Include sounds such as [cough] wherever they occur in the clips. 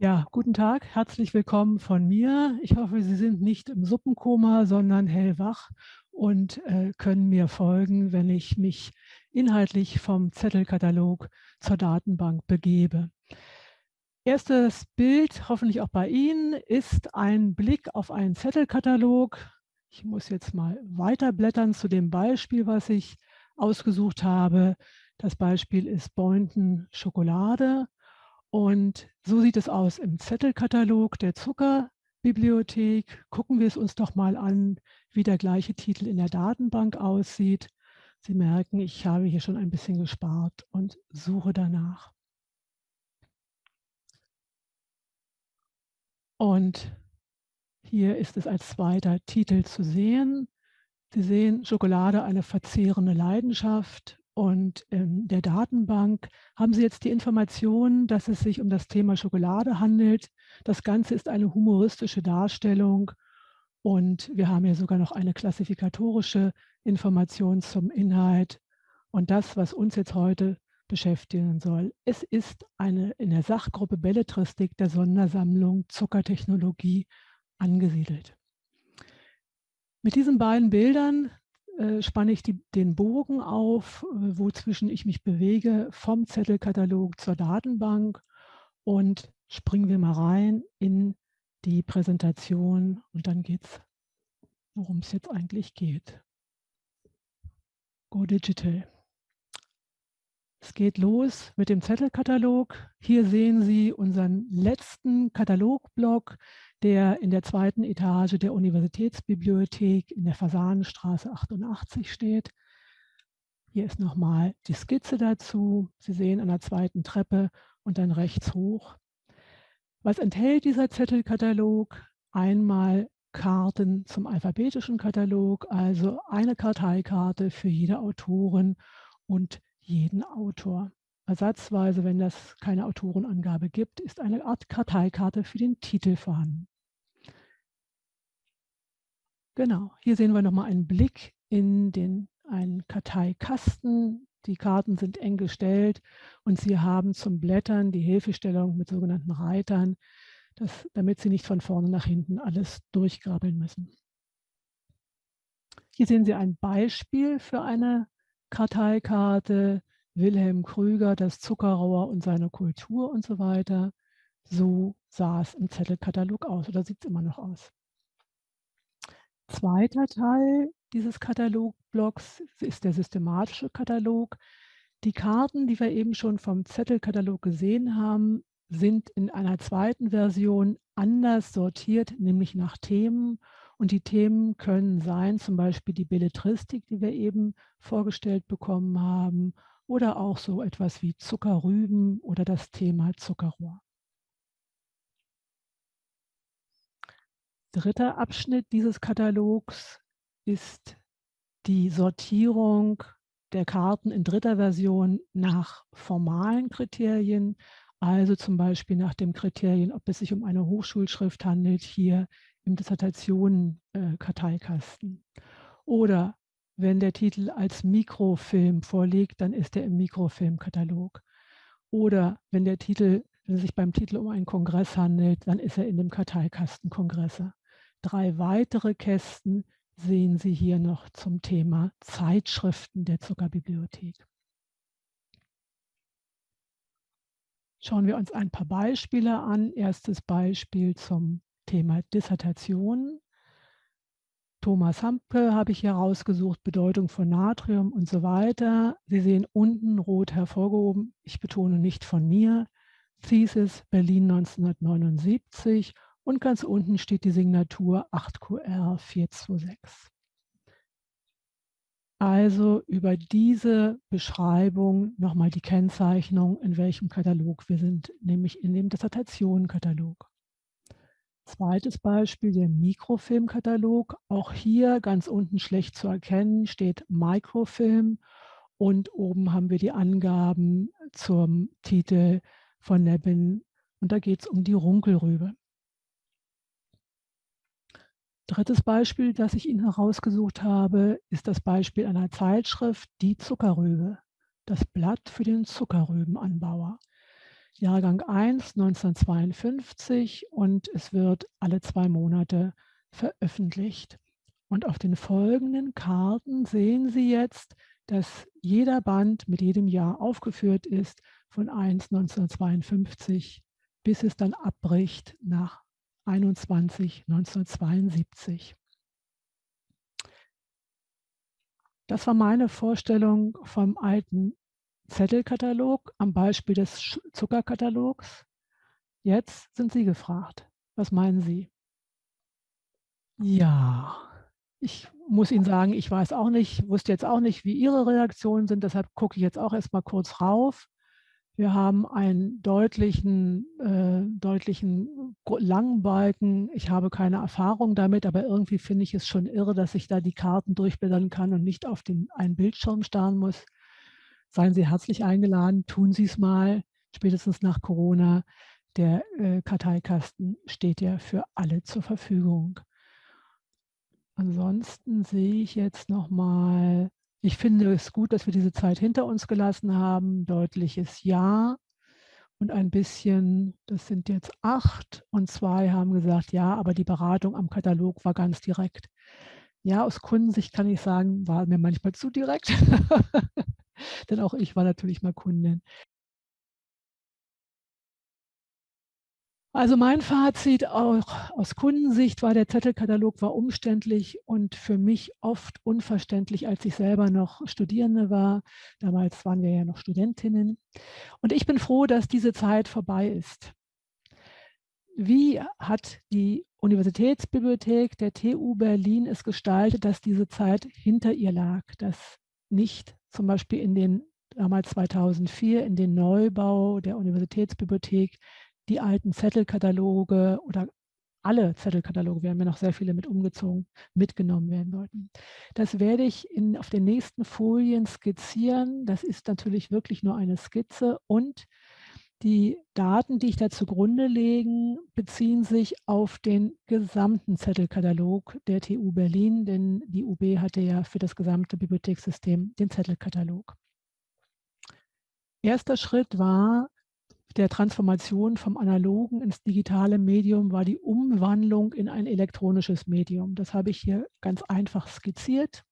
Ja, guten Tag, herzlich willkommen von mir. Ich hoffe, Sie sind nicht im Suppenkoma, sondern hellwach und äh, können mir folgen, wenn ich mich inhaltlich vom Zettelkatalog zur Datenbank begebe. Erstes Bild, hoffentlich auch bei Ihnen, ist ein Blick auf einen Zettelkatalog. Ich muss jetzt mal weiterblättern zu dem Beispiel, was ich ausgesucht habe. Das Beispiel ist Boynton Schokolade. Und so sieht es aus im Zettelkatalog der Zuckerbibliothek. Gucken wir es uns doch mal an, wie der gleiche Titel in der Datenbank aussieht. Sie merken, ich habe hier schon ein bisschen gespart und suche danach. Und hier ist es als zweiter Titel zu sehen. Sie sehen Schokolade, eine verzehrende Leidenschaft. Und in der Datenbank haben Sie jetzt die Information, dass es sich um das Thema Schokolade handelt. Das Ganze ist eine humoristische Darstellung und wir haben hier sogar noch eine klassifikatorische Information zum Inhalt. Und das, was uns jetzt heute beschäftigen soll. Es ist eine in der Sachgruppe Belletristik der Sondersammlung Zuckertechnologie angesiedelt. Mit diesen beiden Bildern äh, spanne ich die, den Bogen auf, äh, wozwischen ich mich bewege, vom Zettelkatalog zur Datenbank und springen wir mal rein in die Präsentation und dann geht es, worum es jetzt eigentlich geht. Go Digital. Es geht los mit dem Zettelkatalog. Hier sehen Sie unseren letzten Katalogblock, der in der zweiten Etage der Universitätsbibliothek in der Fasanenstraße 88 steht. Hier ist nochmal die Skizze dazu. Sie sehen an der zweiten Treppe und dann rechts hoch. Was enthält dieser Zettelkatalog? Einmal Karten zum alphabetischen Katalog, also eine Karteikarte für jede Autorin und jeden Autor. Ersatzweise, wenn das keine Autorenangabe gibt, ist eine Art Karteikarte für den Titel vorhanden. Genau, hier sehen wir nochmal einen Blick in den, einen Karteikasten. Die Karten sind eng gestellt und Sie haben zum Blättern die Hilfestellung mit sogenannten Reitern, das, damit Sie nicht von vorne nach hinten alles durchgrabbeln müssen. Hier sehen Sie ein Beispiel für eine Karteikarte. Wilhelm Krüger, das Zuckerrohr und seine Kultur und so weiter. So sah es im Zettelkatalog aus oder sieht es immer noch aus. Zweiter Teil dieses Katalogblocks ist der systematische Katalog. Die Karten, die wir eben schon vom Zettelkatalog gesehen haben, sind in einer zweiten Version anders sortiert, nämlich nach Themen. Und die Themen können sein, zum Beispiel die Belletristik, die wir eben vorgestellt bekommen haben, oder auch so etwas wie Zuckerrüben oder das Thema Zuckerrohr. Dritter Abschnitt dieses Katalogs ist die Sortierung der Karten in dritter Version nach formalen Kriterien, also zum Beispiel nach dem Kriterien, ob es sich um eine Hochschulschrift handelt, hier im Dissertationen-Karteikasten. Oder wenn der Titel als Mikrofilm vorliegt, dann ist er im Mikrofilmkatalog. Oder wenn der Titel, wenn es sich beim Titel um einen Kongress handelt, dann ist er in dem Karteikasten Kongresse. Drei weitere Kästen sehen Sie hier noch zum Thema Zeitschriften der Zuckerbibliothek. Schauen wir uns ein paar Beispiele an. Erstes Beispiel zum Thema Dissertation. Thomas Hampke habe ich hier rausgesucht, Bedeutung von Natrium und so weiter. Sie sehen unten rot hervorgehoben, ich betone nicht von mir, Thesis Berlin 1979 und ganz unten steht die Signatur 8QR426. Also über diese Beschreibung nochmal die Kennzeichnung, in welchem Katalog wir sind, nämlich in dem Dissertationenkatalog. Zweites Beispiel, der Mikrofilmkatalog. Auch hier ganz unten schlecht zu erkennen, steht Microfilm und oben haben wir die Angaben zum Titel von Nebin und da geht es um die Runkelrübe. Drittes Beispiel, das ich Ihnen herausgesucht habe, ist das Beispiel einer Zeitschrift Die Zuckerrübe, das Blatt für den Zuckerrübenanbauer. Jahrgang 1 1952 und es wird alle zwei Monate veröffentlicht. Und auf den folgenden Karten sehen Sie jetzt, dass jeder Band mit jedem Jahr aufgeführt ist, von 1 1952 bis es dann abbricht nach 21 1972. Das war meine Vorstellung vom alten Zettelkatalog am Beispiel des Zuckerkatalogs. Jetzt sind Sie gefragt. Was meinen Sie? Ja, ich muss Ihnen sagen, ich weiß auch nicht, wusste jetzt auch nicht, wie Ihre Reaktionen sind, deshalb gucke ich jetzt auch erst mal kurz rauf. Wir haben einen deutlichen, äh, deutlichen langen Balken. Ich habe keine Erfahrung damit, aber irgendwie finde ich es schon irre, dass ich da die Karten durchblättern kann und nicht auf den einen Bildschirm starren muss. Seien Sie herzlich eingeladen, tun Sie es mal, spätestens nach Corona. Der äh, Karteikasten steht ja für alle zur Verfügung. Ansonsten sehe ich jetzt noch mal ich finde es gut, dass wir diese Zeit hinter uns gelassen haben. Deutliches Ja und ein bisschen, das sind jetzt acht und zwei haben gesagt, ja, aber die Beratung am Katalog war ganz direkt. Ja, aus Kundensicht kann ich sagen, war mir manchmal zu direkt. [laughs] Denn auch ich war natürlich mal Kundin. Also mein Fazit auch aus Kundensicht war, der Zettelkatalog war umständlich und für mich oft unverständlich, als ich selber noch Studierende war. Damals waren wir ja noch Studentinnen. Und ich bin froh, dass diese Zeit vorbei ist. Wie hat die Universitätsbibliothek der TU Berlin es gestaltet, dass diese Zeit hinter ihr lag, dass nicht zum Beispiel in den damals 2004 in den Neubau der Universitätsbibliothek die alten Zettelkataloge oder alle Zettelkataloge, wir haben ja noch sehr viele mit umgezogen, mitgenommen werden sollten. Das werde ich in, auf den nächsten Folien skizzieren. Das ist natürlich wirklich nur eine Skizze und die Daten, die ich da zugrunde legen, beziehen sich auf den gesamten Zettelkatalog der TU Berlin, denn die UB hatte ja für das gesamte Bibliothekssystem den Zettelkatalog. Erster Schritt war, der Transformation vom analogen ins digitale Medium war die Umwandlung in ein elektronisches Medium. Das habe ich hier ganz einfach skizziert.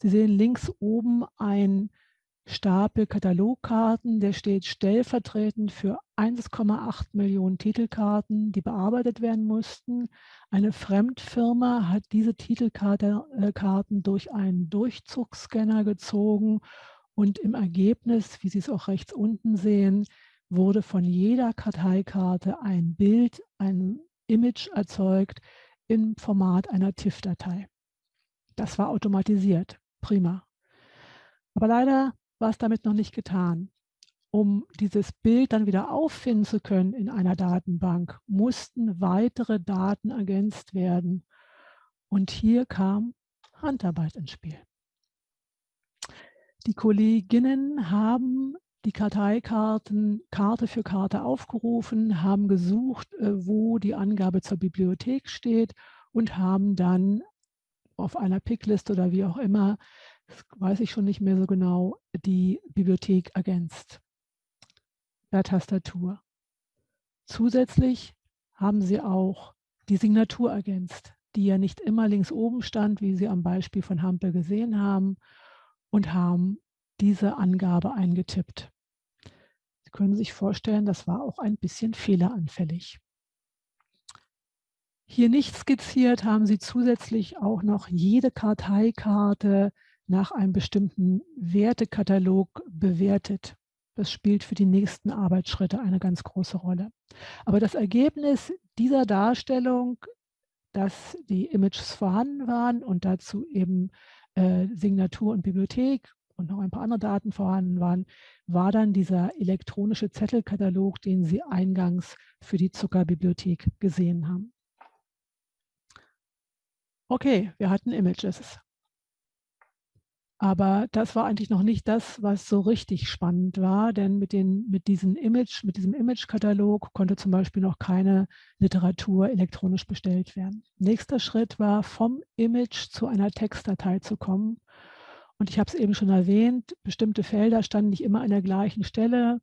Sie sehen links oben ein Stapel Katalogkarten, der steht stellvertretend für 1,8 Millionen Titelkarten, die bearbeitet werden mussten. Eine Fremdfirma hat diese Titelkarten durch einen Durchzugsscanner gezogen und im Ergebnis, wie Sie es auch rechts unten sehen, wurde von jeder Karteikarte ein Bild, ein Image erzeugt im Format einer TIFF-Datei. Das war automatisiert, prima. Aber leider war damit noch nicht getan. Um dieses Bild dann wieder auffinden zu können in einer Datenbank, mussten weitere Daten ergänzt werden. Und hier kam Handarbeit ins Spiel. Die Kolleginnen haben die Karteikarten Karte für Karte aufgerufen, haben gesucht, äh, wo die Angabe zur Bibliothek steht und haben dann auf einer Pickliste oder wie auch immer, das weiß ich schon nicht mehr so genau, die Bibliothek ergänzt per Tastatur. Zusätzlich haben sie auch die Signatur ergänzt, die ja nicht immer links oben stand, wie Sie am Beispiel von Hampel gesehen haben, und haben diese Angabe eingetippt. Sie können sich vorstellen, das war auch ein bisschen fehleranfällig. Hier nicht skizziert haben Sie zusätzlich auch noch jede Karteikarte nach einem bestimmten Wertekatalog bewertet. Das spielt für die nächsten Arbeitsschritte eine ganz große Rolle. Aber das Ergebnis dieser Darstellung, dass die Images vorhanden waren und dazu eben äh, Signatur und Bibliothek und noch ein paar andere Daten vorhanden waren, war dann dieser elektronische Zettelkatalog, den Sie eingangs für die Zuckerbibliothek gesehen haben. Okay, wir hatten Images. Aber das war eigentlich noch nicht das, was so richtig spannend war, denn mit, den, mit, diesen Image, mit diesem Image-Katalog konnte zum Beispiel noch keine Literatur elektronisch bestellt werden. Nächster Schritt war, vom Image zu einer Textdatei zu kommen. Und ich habe es eben schon erwähnt, bestimmte Felder standen nicht immer an der gleichen Stelle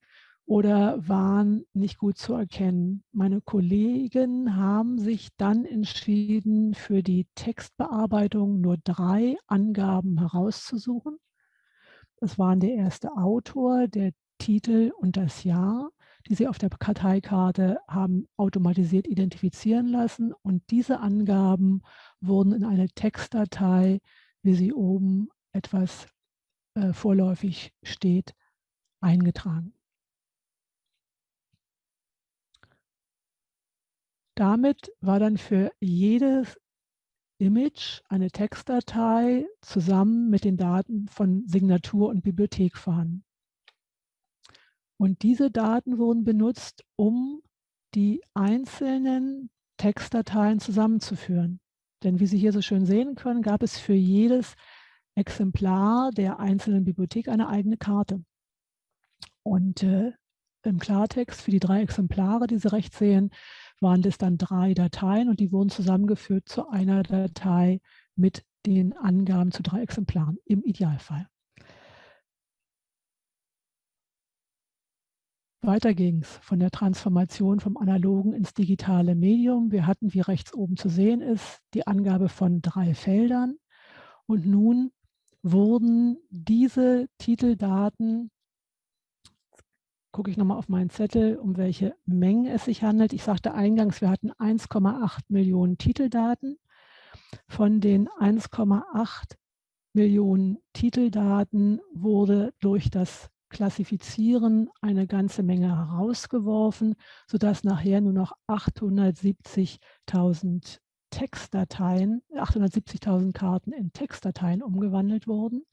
oder waren nicht gut zu erkennen. Meine Kollegen haben sich dann entschieden, für die Textbearbeitung nur drei Angaben herauszusuchen. Das waren der erste Autor, der Titel und das Jahr, die Sie auf der Karteikarte haben automatisiert identifizieren lassen. Und diese Angaben wurden in eine Textdatei, wie sie oben etwas äh, vorläufig steht, eingetragen. Damit war dann für jedes Image eine Textdatei zusammen mit den Daten von Signatur und Bibliothek vorhanden. Und diese Daten wurden benutzt, um die einzelnen Textdateien zusammenzuführen. Denn wie Sie hier so schön sehen können, gab es für jedes Exemplar der einzelnen Bibliothek eine eigene Karte. Und äh, im Klartext für die drei Exemplare, die Sie rechts sehen, waren das dann drei Dateien und die wurden zusammengeführt zu einer Datei mit den Angaben zu drei Exemplaren im Idealfall. Weiter ging es von der Transformation vom analogen ins digitale Medium. Wir hatten, wie rechts oben zu sehen ist, die Angabe von drei Feldern. Und nun wurden diese Titeldaten gucke ich nochmal auf meinen Zettel, um welche Mengen es sich handelt. Ich sagte eingangs, wir hatten 1,8 Millionen Titeldaten. Von den 1,8 Millionen Titeldaten wurde durch das Klassifizieren eine ganze Menge herausgeworfen, sodass nachher nur noch 870.000 Textdateien, 870.000 Karten in Textdateien umgewandelt wurden.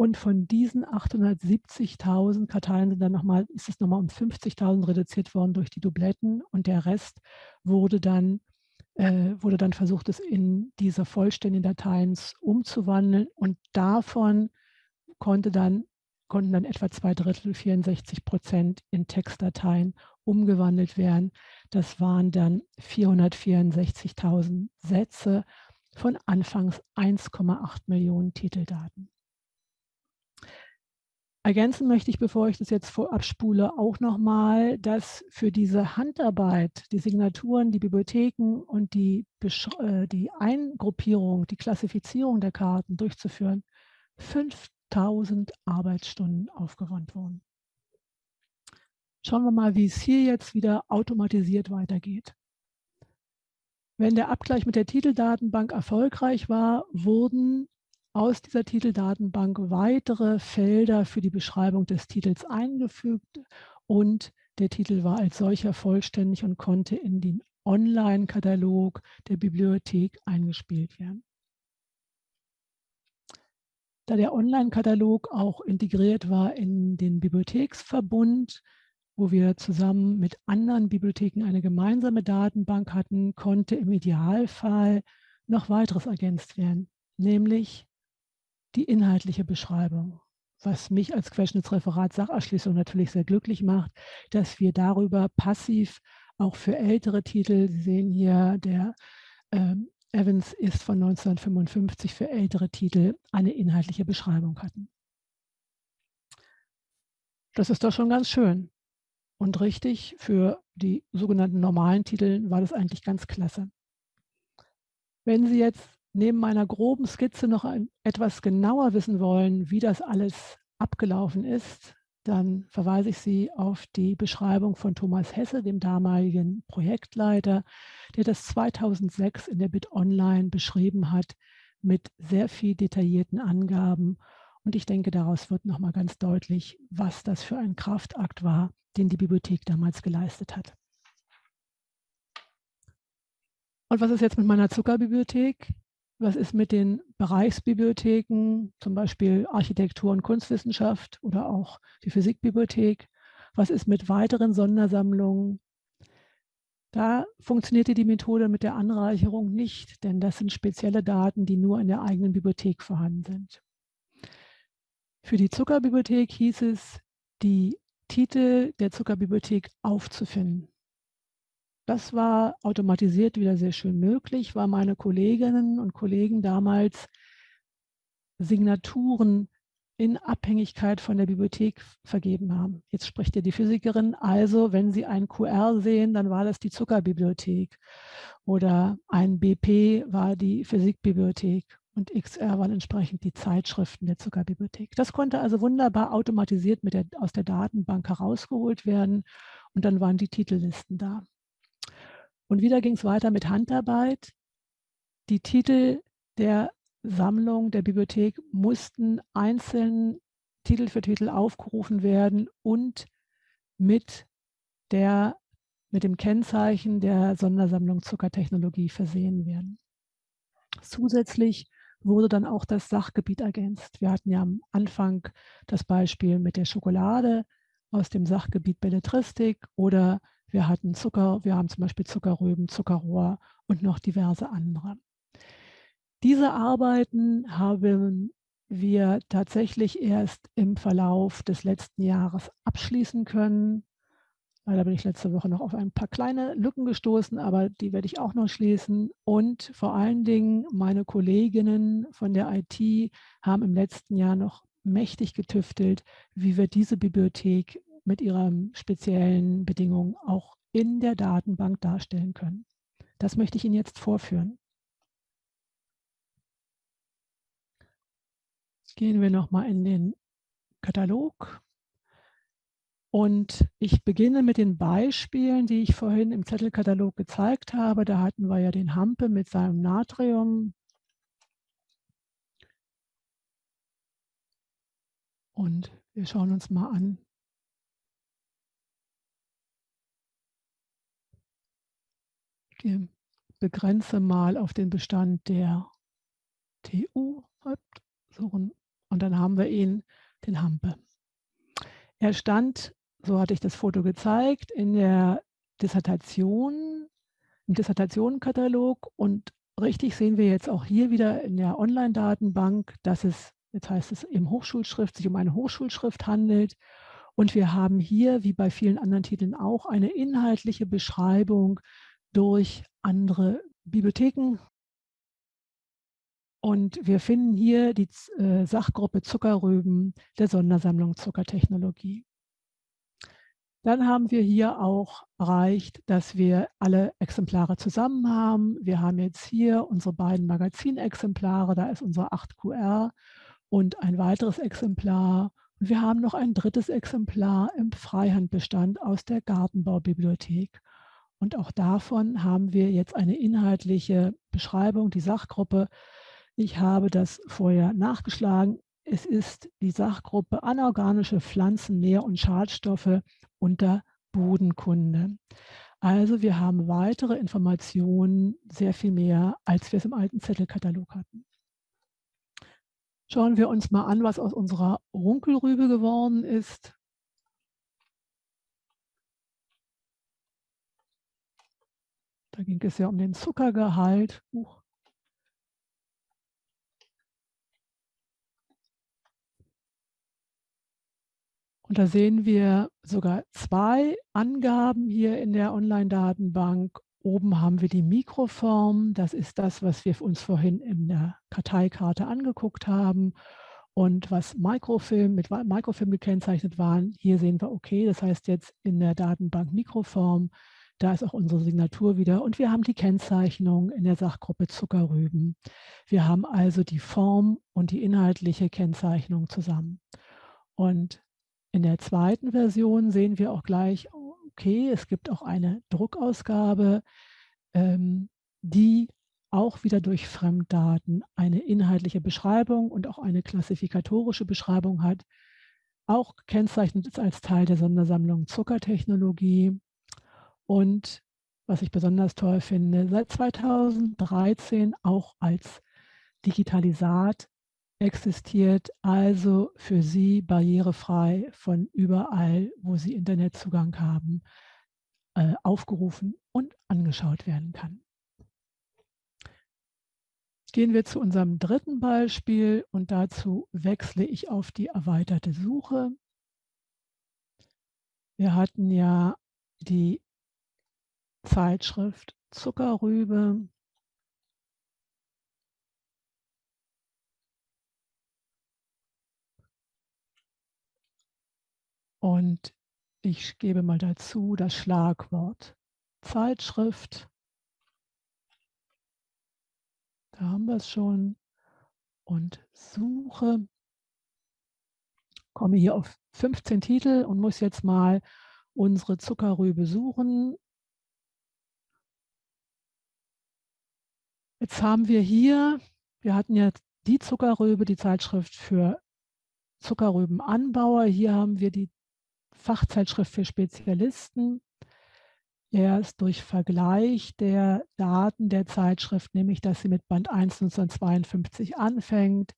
Und von diesen 870.000 Karteilen sind dann noch mal, ist es nochmal um 50.000 reduziert worden durch die Dubletten und der Rest wurde dann, äh, wurde dann versucht, es in diese vollständigen Dateien umzuwandeln und davon konnte dann, konnten dann etwa zwei Drittel, 64 Prozent in Textdateien umgewandelt werden. Das waren dann 464.000 Sätze von anfangs 1,8 Millionen Titeldaten. Ergänzen möchte ich, bevor ich das jetzt vorab spule, auch nochmal, dass für diese Handarbeit, die Signaturen, die Bibliotheken und die, äh, die Eingruppierung, die Klassifizierung der Karten durchzuführen, 5000 Arbeitsstunden aufgewandt wurden. Schauen wir mal, wie es hier jetzt wieder automatisiert weitergeht. Wenn der Abgleich mit der Titeldatenbank erfolgreich war, wurden aus dieser Titeldatenbank weitere Felder für die Beschreibung des Titels eingefügt und der Titel war als solcher vollständig und konnte in den Online-Katalog der Bibliothek eingespielt werden. Da der Online-Katalog auch integriert war in den Bibliotheksverbund, wo wir zusammen mit anderen Bibliotheken eine gemeinsame Datenbank hatten, konnte im Idealfall noch weiteres ergänzt werden, nämlich die inhaltliche Beschreibung, was mich als Querschnittsreferat Sacherschließung natürlich sehr glücklich macht, dass wir darüber passiv auch für ältere Titel, Sie sehen hier, der ähm, Evans ist von 1955 für ältere Titel eine inhaltliche Beschreibung hatten. Das ist doch schon ganz schön. Und richtig, für die sogenannten normalen Titel war das eigentlich ganz klasse. Wenn Sie jetzt neben meiner groben Skizze noch ein, etwas genauer wissen wollen, wie das alles abgelaufen ist, dann verweise ich Sie auf die Beschreibung von Thomas Hesse, dem damaligen Projektleiter, der das 2006 in der Bit Online beschrieben hat mit sehr viel detaillierten Angaben. Und ich denke, daraus wird nochmal ganz deutlich, was das für ein Kraftakt war, den die Bibliothek damals geleistet hat. Und was ist jetzt mit meiner Zuckerbibliothek? Was ist mit den Bereichsbibliotheken, zum Beispiel Architektur und Kunstwissenschaft oder auch die Physikbibliothek? Was ist mit weiteren Sondersammlungen? Da funktionierte die Methode mit der Anreicherung nicht, denn das sind spezielle Daten, die nur in der eigenen Bibliothek vorhanden sind. Für die Zuckerbibliothek hieß es, die Titel der Zuckerbibliothek aufzufinden. Das war automatisiert wieder sehr schön möglich, weil meine Kolleginnen und Kollegen damals Signaturen in Abhängigkeit von der Bibliothek vergeben haben. Jetzt spricht ja die Physikerin, also wenn Sie ein QR sehen, dann war das die Zuckerbibliothek oder ein BP war die Physikbibliothek und XR waren entsprechend die Zeitschriften der Zuckerbibliothek. Das konnte also wunderbar automatisiert der, aus der Datenbank herausgeholt werden und dann waren die Titellisten da. Und wieder ging es weiter mit Handarbeit. Die Titel der Sammlung der Bibliothek mussten einzeln Titel für Titel aufgerufen werden und mit, der, mit dem Kennzeichen der Sondersammlung Zuckertechnologie versehen werden. Zusätzlich wurde dann auch das Sachgebiet ergänzt. Wir hatten ja am Anfang das Beispiel mit der Schokolade aus dem Sachgebiet Belletristik oder wir hatten Zucker, wir haben zum Beispiel Zuckerrüben, Zuckerrohr und noch diverse andere. Diese Arbeiten haben wir tatsächlich erst im Verlauf des letzten Jahres abschließen können. Leider bin ich letzte Woche noch auf ein paar kleine Lücken gestoßen, aber die werde ich auch noch schließen. Und vor allen Dingen meine Kolleginnen von der IT haben im letzten Jahr noch mächtig getüftelt, wie wir diese Bibliothek mit ihren speziellen Bedingungen auch in der Datenbank darstellen können. Das möchte ich Ihnen jetzt vorführen. Gehen wir nochmal in den Katalog. Und ich beginne mit den Beispielen, die ich vorhin im Zettelkatalog gezeigt habe. Da hatten wir ja den Hampe mit seinem Natrium. Und wir schauen uns mal an. Begrenze mal auf den Bestand der TU. Und dann haben wir ihn, den Hampe. Er stand so hatte ich das Foto gezeigt, in der Dissertation, im Dissertationenkatalog und richtig sehen wir jetzt auch hier wieder in der Online-Datenbank, dass es, jetzt heißt es im Hochschulschrift, sich um eine Hochschulschrift handelt. Und wir haben hier, wie bei vielen anderen Titeln auch, eine inhaltliche Beschreibung durch andere Bibliotheken. Und wir finden hier die äh, Sachgruppe Zuckerrüben der Sondersammlung Zuckertechnologie. Dann haben wir hier auch erreicht, dass wir alle Exemplare zusammen haben. Wir haben jetzt hier unsere beiden Magazinexemplare, da ist unsere 8QR und ein weiteres Exemplar. Und wir haben noch ein drittes Exemplar im Freihandbestand aus der Gartenbaubibliothek. Und auch davon haben wir jetzt eine inhaltliche Beschreibung, die Sachgruppe. Ich habe das vorher nachgeschlagen. Es ist die Sachgruppe anorganische Pflanzen, Nähr- und Schadstoffe unter Bodenkunde. Also wir haben weitere Informationen, sehr viel mehr, als wir es im alten Zettelkatalog hatten. Schauen wir uns mal an, was aus unserer Runkelrübe geworden ist. Da ging es ja um den Zuckergehalt. Uh, Und da sehen wir sogar zwei Angaben hier in der Online-Datenbank. Oben haben wir die Mikroform. Das ist das, was wir uns vorhin in der Karteikarte angeguckt haben. Und was Mikrofilm mit Mikrofilm gekennzeichnet waren, hier sehen wir, okay, das heißt jetzt in der Datenbank Mikroform, da ist auch unsere Signatur wieder. Und wir haben die Kennzeichnung in der Sachgruppe Zuckerrüben. Wir haben also die Form und die inhaltliche Kennzeichnung zusammen. Und in der zweiten Version sehen wir auch gleich, okay, es gibt auch eine Druckausgabe, ähm, die auch wieder durch Fremddaten eine inhaltliche Beschreibung und auch eine klassifikatorische Beschreibung hat. Auch gekennzeichnet ist als Teil der Sondersammlung Zuckertechnologie. Und was ich besonders toll finde, seit 2013 auch als Digitalisat existiert also für Sie barrierefrei von überall, wo Sie Internetzugang haben, äh, aufgerufen und angeschaut werden kann. Gehen wir zu unserem dritten Beispiel und dazu wechsle ich auf die erweiterte Suche. Wir hatten ja die Zeitschrift Zuckerrübe und ich gebe mal dazu das Schlagwort Zeitschrift. Da haben wir es schon. Und suche. Komme hier auf 15 Titel und muss jetzt mal unsere Zuckerrübe suchen. Jetzt haben wir hier, wir hatten ja die Zuckerrübe, die Zeitschrift für Zuckerrübenanbauer. Hier haben wir die Fachzeitschrift für Spezialisten. Erst durch Vergleich der Daten der Zeitschrift, nämlich dass sie mit Band 1 1952 anfängt,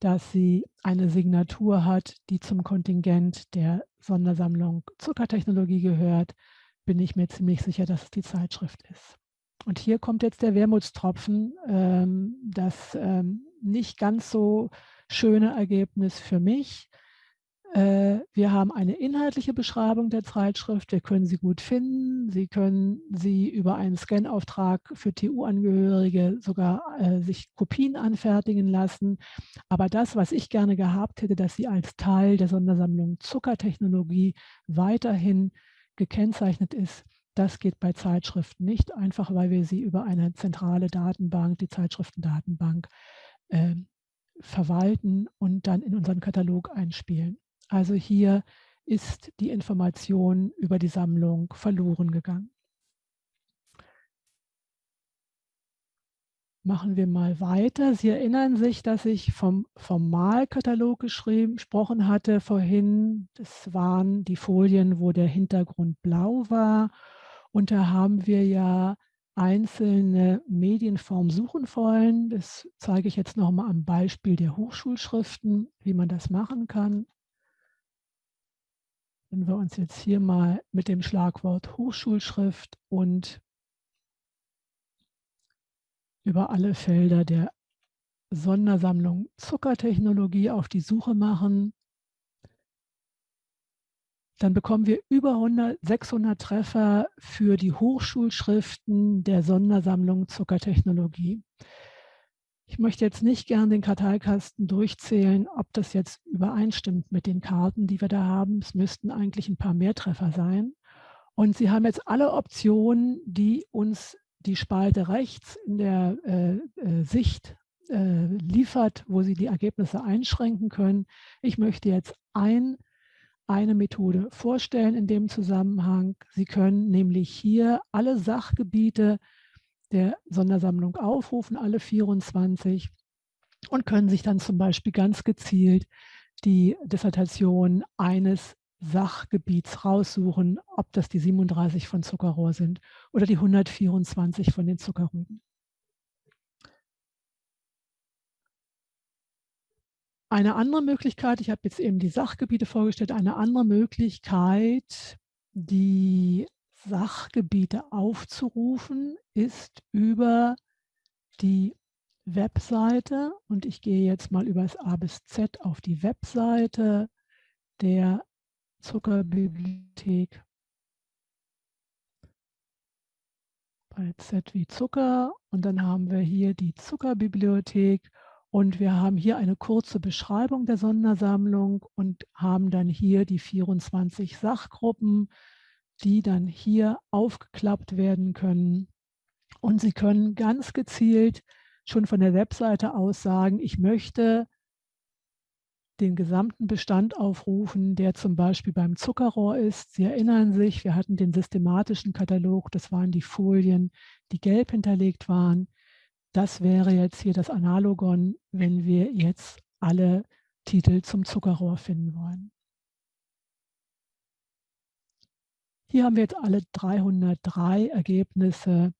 dass sie eine Signatur hat, die zum Kontingent der Sondersammlung Zuckertechnologie gehört, bin ich mir ziemlich sicher, dass es die Zeitschrift ist. Und hier kommt jetzt der Wermutstropfen, ähm, das ähm, nicht ganz so schöne Ergebnis für mich. Äh, wir haben eine inhaltliche Beschreibung der Zeitschrift. Wir können sie gut finden. Sie können sie über einen Scanauftrag für TU-Angehörige sogar äh, sich Kopien anfertigen lassen. Aber das, was ich gerne gehabt hätte, dass sie als Teil der Sondersammlung Zuckertechnologie weiterhin gekennzeichnet ist, das geht bei Zeitschriften nicht, einfach weil wir sie über eine zentrale Datenbank, die Zeitschriftendatenbank, äh, verwalten und dann in unseren Katalog einspielen. Also hier ist die Information über die Sammlung verloren gegangen. Machen wir mal weiter. Sie erinnern sich, dass ich vom Formalkatalog gesprochen hatte vorhin. Das waren die Folien, wo der Hintergrund blau war und da haben wir ja einzelne Medienformen suchen wollen. Das zeige ich jetzt nochmal am Beispiel der Hochschulschriften, wie man das machen kann. Wenn wir uns jetzt hier mal mit dem Schlagwort Hochschulschrift und über alle Felder der Sondersammlung Zuckertechnologie auf die Suche machen, dann bekommen wir über 100, 600 Treffer für die Hochschulschriften der Sondersammlung Zuckertechnologie. Ich möchte jetzt nicht gern den Karteikasten durchzählen, ob das jetzt übereinstimmt mit den Karten, die wir da haben. Es müssten eigentlich ein paar mehr Treffer sein. Und Sie haben jetzt alle Optionen, die uns die Spalte rechts in der äh, äh, Sicht äh, liefert, wo Sie die Ergebnisse einschränken können. Ich möchte jetzt ein eine Methode vorstellen in dem Zusammenhang. Sie können nämlich hier alle Sachgebiete der Sondersammlung aufrufen, alle 24 und können sich dann zum Beispiel ganz gezielt die Dissertation eines Sachgebiets raussuchen, ob das die 37 von Zuckerrohr sind oder die 124 von den Zuckerrüben. Eine andere Möglichkeit, ich habe jetzt eben die Sachgebiete vorgestellt, eine andere Möglichkeit, die Sachgebiete aufzurufen, ist über die Webseite. Und ich gehe jetzt mal über das A bis Z auf die Webseite der Zuckerbibliothek. Bei Z wie Zucker. Und dann haben wir hier die Zuckerbibliothek und wir haben hier eine kurze Beschreibung der Sondersammlung und haben dann hier die 24 Sachgruppen, die dann hier aufgeklappt werden können. Und Sie können ganz gezielt schon von der Webseite aus sagen, ich möchte den gesamten Bestand aufrufen, der zum Beispiel beim Zuckerrohr ist. Sie erinnern sich, wir hatten den systematischen Katalog, das waren die Folien, die gelb hinterlegt waren. Das wäre jetzt hier das Analogon, wenn wir jetzt alle Titel zum Zuckerrohr finden wollen. Hier haben wir jetzt alle 303 Ergebnisse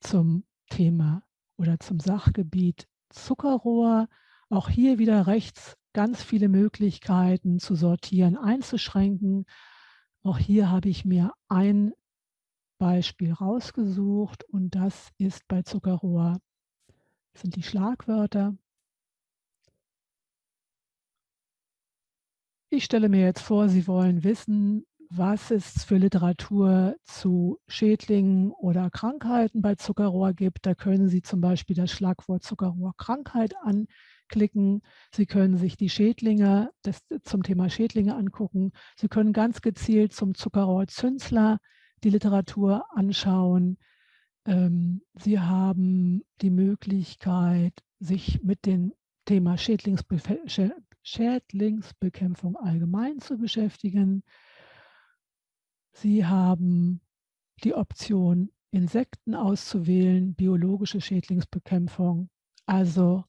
zum Thema oder zum Sachgebiet Zuckerrohr. Auch hier wieder rechts ganz viele Möglichkeiten zu sortieren, einzuschränken. Auch hier habe ich mir ein Beispiel rausgesucht und das ist bei Zuckerrohr sind die Schlagwörter. Ich stelle mir jetzt vor, Sie wollen wissen, was es für Literatur zu Schädlingen oder Krankheiten bei Zuckerrohr gibt. Da können Sie zum Beispiel das Schlagwort Zuckerrohrkrankheit anklicken. Sie können sich die Schädlinge das, zum Thema Schädlinge angucken. Sie können ganz gezielt zum Zuckerrohrzünsler die Literatur anschauen. Ähm, Sie haben die Möglichkeit, sich mit dem Thema Schädlingsbefe Schädlingsbekämpfung allgemein zu beschäftigen. Sie haben die Option, Insekten auszuwählen, biologische Schädlingsbekämpfung. Also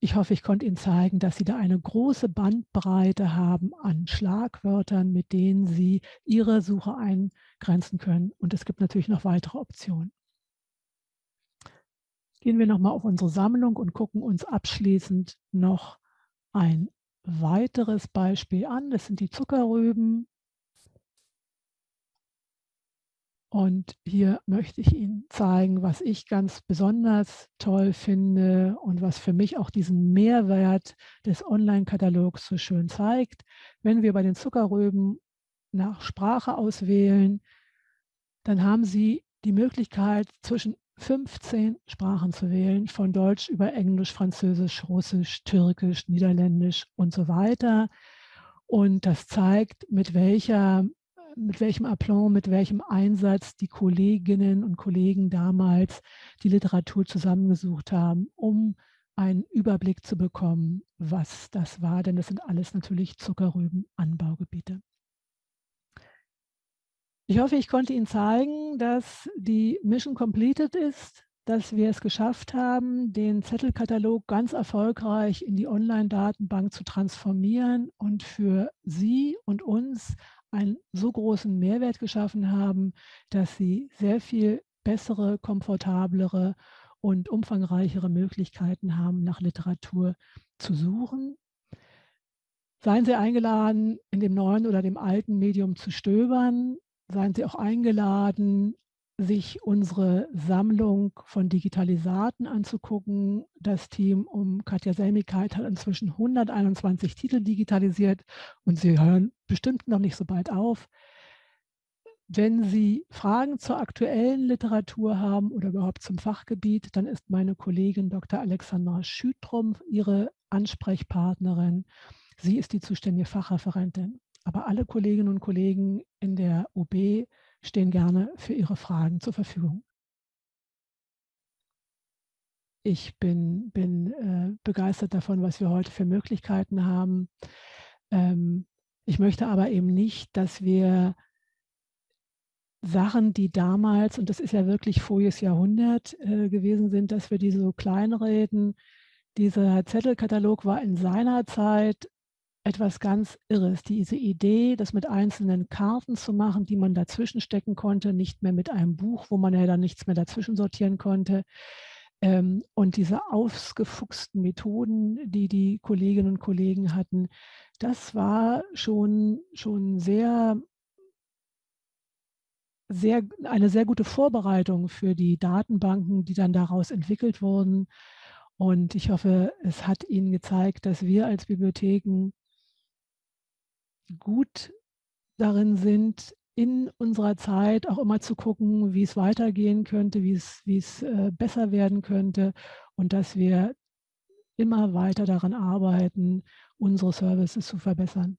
ich hoffe, ich konnte Ihnen zeigen, dass Sie da eine große Bandbreite haben an Schlagwörtern, mit denen Sie Ihre Suche eingrenzen können. Und es gibt natürlich noch weitere Optionen. Gehen wir nochmal auf unsere Sammlung und gucken uns abschließend noch ein weiteres Beispiel an. Das sind die Zuckerrüben. Und hier möchte ich Ihnen zeigen, was ich ganz besonders toll finde und was für mich auch diesen Mehrwert des Online-Katalogs so schön zeigt. Wenn wir bei den Zuckerrüben nach Sprache auswählen, dann haben Sie die Möglichkeit, zwischen 15 Sprachen zu wählen, von Deutsch über Englisch, Französisch, Russisch, Türkisch, Niederländisch und so weiter. Und das zeigt, mit welcher mit welchem Aplomb, mit welchem Einsatz die Kolleginnen und Kollegen damals die Literatur zusammengesucht haben, um einen Überblick zu bekommen, was das war, denn das sind alles natürlich Zuckerrübenanbaugebiete. Ich hoffe, ich konnte Ihnen zeigen, dass die Mission completed ist, dass wir es geschafft haben, den Zettelkatalog ganz erfolgreich in die Online-Datenbank zu transformieren und für Sie und uns einen so großen Mehrwert geschaffen haben, dass sie sehr viel bessere, komfortablere und umfangreichere Möglichkeiten haben, nach Literatur zu suchen. Seien Sie eingeladen, in dem neuen oder dem alten Medium zu stöbern. Seien Sie auch eingeladen, sich unsere Sammlung von Digitalisaten anzugucken. Das Team um Katja Selmigkeit hat inzwischen 121 Titel digitalisiert und sie hören bestimmt noch nicht so bald auf. Wenn Sie Fragen zur aktuellen Literatur haben oder überhaupt zum Fachgebiet, dann ist meine Kollegin Dr. Alexandra Schütrum Ihre Ansprechpartnerin. Sie ist die zuständige Fachreferentin. Aber alle Kolleginnen und Kollegen in der UB stehen gerne für Ihre Fragen zur Verfügung. Ich bin, bin äh, begeistert davon, was wir heute für Möglichkeiten haben. Ähm, ich möchte aber eben nicht, dass wir Sachen, die damals, und das ist ja wirklich voriges Jahrhundert äh, gewesen sind, dass wir diese so kleinreden. Dieser Zettelkatalog war in seiner Zeit etwas ganz Irres. Diese Idee, das mit einzelnen Karten zu machen, die man dazwischen stecken konnte, nicht mehr mit einem Buch, wo man ja dann nichts mehr dazwischen sortieren konnte. Ähm, und diese ausgefuchsten Methoden, die die Kolleginnen und Kollegen hatten, das war schon, schon sehr, sehr, eine sehr gute Vorbereitung für die Datenbanken, die dann daraus entwickelt wurden. Und ich hoffe, es hat Ihnen gezeigt, dass wir als Bibliotheken gut darin sind, in unserer Zeit auch immer zu gucken, wie es weitergehen könnte, wie es, wie es äh, besser werden könnte und dass wir immer weiter daran arbeiten, unsere Services zu verbessern.